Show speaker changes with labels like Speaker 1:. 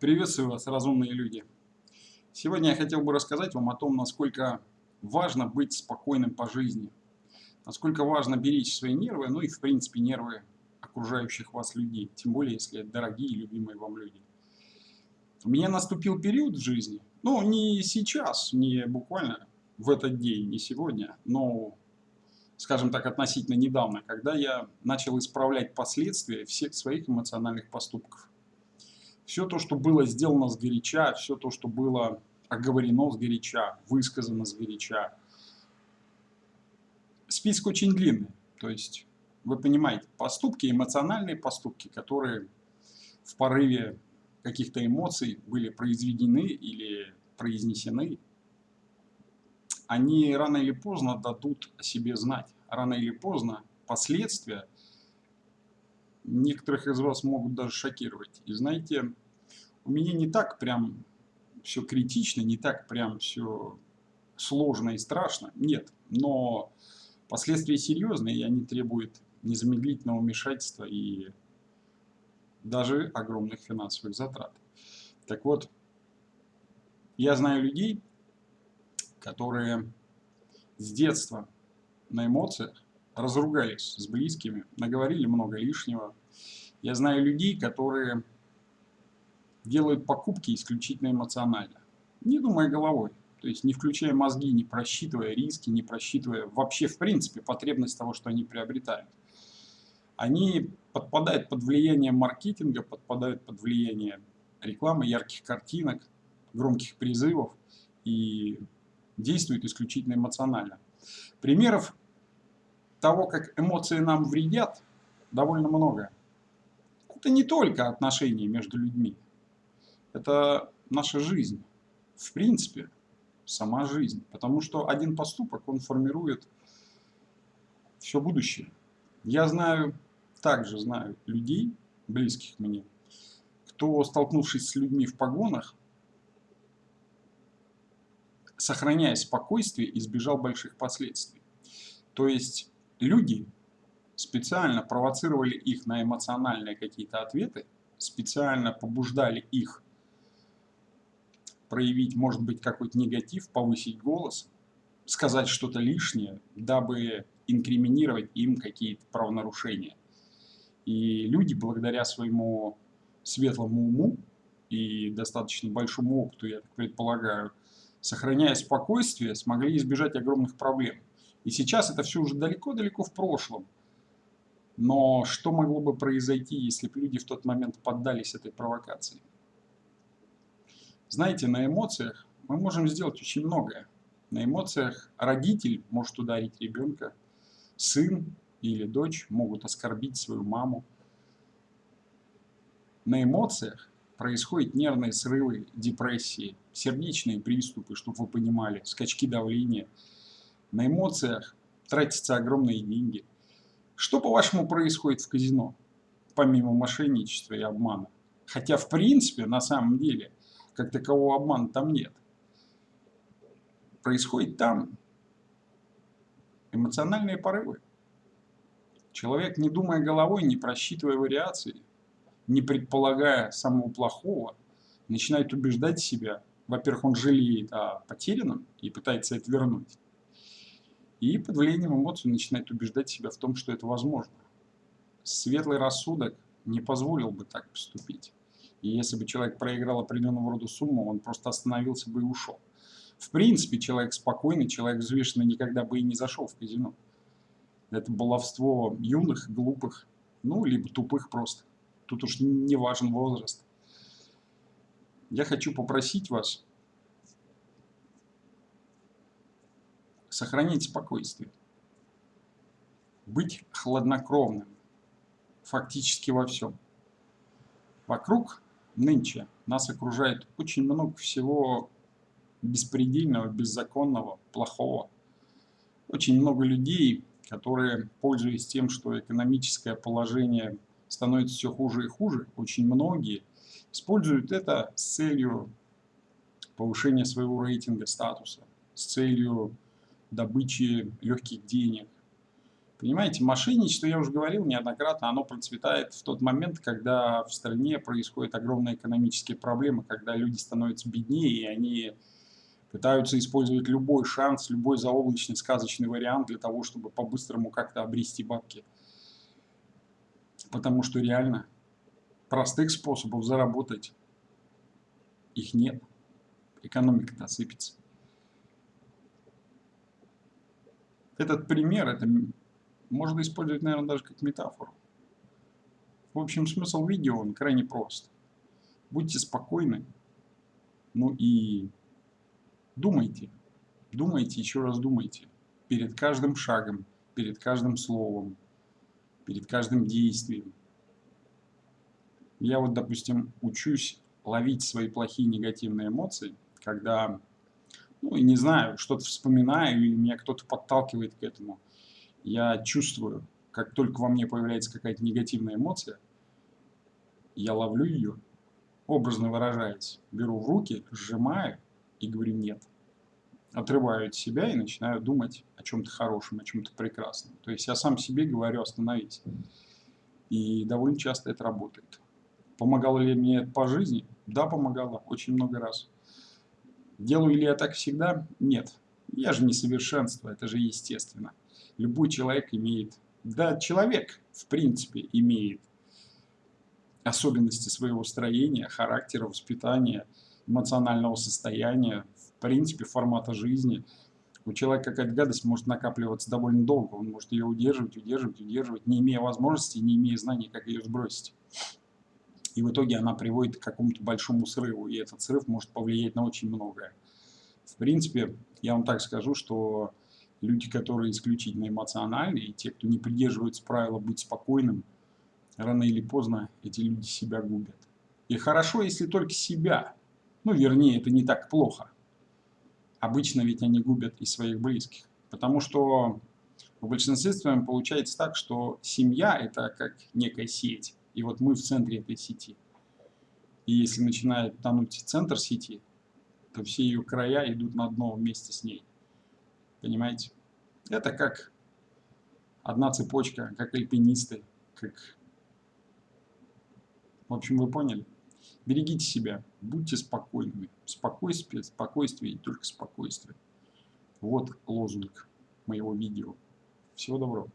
Speaker 1: Приветствую вас, разумные люди. Сегодня я хотел бы рассказать вам о том, насколько важно быть спокойным по жизни. Насколько важно беречь свои нервы, ну и в принципе нервы окружающих вас людей. Тем более, если это дорогие и любимые вам люди. У меня наступил период в жизни, ну не сейчас, не буквально в этот день, не сегодня, но скажем так, относительно недавно, когда я начал исправлять последствия всех своих эмоциональных поступков. Все то, что было сделано с горяча, все то, что было оговорено с горяча, высказано с горяча. Список очень длинный. То есть, вы понимаете, поступки, эмоциональные поступки, которые в порыве каких-то эмоций были произведены или произнесены, они рано или поздно дадут о себе знать. Рано или поздно последствия некоторых из вас могут даже шокировать. И знаете, у меня не так прям все критично, не так прям все сложно и страшно. Нет, но последствия серьезные, и они требуют незамедлительного вмешательства и даже огромных финансовых затрат. Так вот, я знаю людей, которые с детства на эмоциях разругались с близкими, наговорили много лишнего. Я знаю людей, которые делают покупки исключительно эмоционально, не думая головой. То есть не включая мозги, не просчитывая риски, не просчитывая вообще в принципе потребность того, что они приобретают. Они подпадают под влияние маркетинга, подпадают под влияние рекламы, ярких картинок, громких призывов и действуют исключительно эмоционально. Примеров того, как эмоции нам вредят, довольно много. Это не только отношения между людьми. Это наша жизнь. В принципе, сама жизнь. Потому что один поступок, он формирует все будущее. Я знаю, также знаю людей, близких мне, кто, столкнувшись с людьми в погонах, сохраняя спокойствие, избежал больших последствий. То есть люди специально провоцировали их на эмоциональные какие-то ответы, специально побуждали их проявить, может быть, какой-то негатив, повысить голос, сказать что-то лишнее, дабы инкриминировать им какие-то правонарушения. И люди, благодаря своему светлому уму и достаточно большому опыту, я так предполагаю, сохраняя спокойствие, смогли избежать огромных проблем. И сейчас это все уже далеко-далеко в прошлом. Но что могло бы произойти, если бы люди в тот момент поддались этой провокации? Знаете, на эмоциях мы можем сделать очень многое. На эмоциях родитель может ударить ребенка, сын или дочь могут оскорбить свою маму. На эмоциях происходят нервные срывы, депрессии, сердечные приступы, чтобы вы понимали, скачки давления. На эмоциях тратятся огромные деньги. Что, по-вашему, происходит в казино, помимо мошенничества и обмана? Хотя, в принципе, на самом деле, как такового обмана там нет. Происходит там эмоциональные порывы. Человек, не думая головой, не просчитывая вариации, не предполагая самого плохого, начинает убеждать себя. Во-первых, он жалеет о потерянном и пытается это вернуть. И под влиянием эмоций начинает убеждать себя в том, что это возможно. Светлый рассудок не позволил бы так поступить. И если бы человек проиграл определенного рода сумму, он просто остановился бы и ушел. В принципе, человек спокойный, человек взвешенный никогда бы и не зашел в казино. Это баловство юных, глупых, ну, либо тупых просто. Тут уж не важен возраст. Я хочу попросить вас сохранить спокойствие, быть хладнокровным фактически во всем. Вокруг нынче нас окружает очень много всего беспредельного, беззаконного, плохого. Очень много людей, которые, пользуясь тем, что экономическое положение становится все хуже и хуже, очень многие используют это с целью повышения своего рейтинга, статуса, с целью добычи легких денег, Понимаете, мошенничество, я уже говорил неоднократно, оно процветает в тот момент, когда в стране происходят огромные экономические проблемы, когда люди становятся беднее, и они пытаются использовать любой шанс, любой заоблачный сказочный вариант для того, чтобы по-быстрому как-то обрести бабки. Потому что реально простых способов заработать их нет. Экономика-то осыпется. Этот пример, это можно использовать, наверное, даже как метафору. В общем, смысл видео, он крайне прост. Будьте спокойны, ну и думайте. Думайте, еще раз думайте. Перед каждым шагом, перед каждым словом, перед каждым действием. Я вот, допустим, учусь ловить свои плохие негативные эмоции, когда, ну, и не знаю, что-то вспоминаю, или меня кто-то подталкивает к этому – я чувствую, как только во мне появляется какая-то негативная эмоция, я ловлю ее, образно выражаясь, беру в руки, сжимаю и говорю «нет». Отрываю от себя и начинаю думать о чем-то хорошем, о чем-то прекрасном. То есть я сам себе говорю «остановись». И довольно часто это работает. Помогало ли мне это по жизни? Да, помогало, очень много раз. Делаю ли я так всегда? Нет. Я же совершенство, это же естественно любой человек имеет, да, человек, в принципе, имеет особенности своего строения, характера, воспитания, эмоционального состояния, в принципе, формата жизни. У человека какая-то гадость может накапливаться довольно долго, он может ее удерживать, удерживать, удерживать, не имея возможности, не имея знаний, как ее сбросить. И в итоге она приводит к какому-то большому срыву, и этот срыв может повлиять на очень многое. В принципе, я вам так скажу, что люди, которые исключительно эмоциональны, и те, кто не придерживается правила быть спокойным, рано или поздно эти люди себя губят. И хорошо, если только себя. Ну, вернее, это не так плохо. Обычно ведь они губят и своих близких. Потому что в большинстве своем получается так, что семья – это как некая сеть. И вот мы в центре этой сети. И если начинает тонуть центр сети, то все ее края идут на дно вместе с ней. Понимаете? Это как одна цепочка, как альпинисты, как... В общем, вы поняли? Берегите себя, будьте спокойными. Спокойствие, спокойствие и только спокойствие. Вот лозунг моего видео. Всего доброго.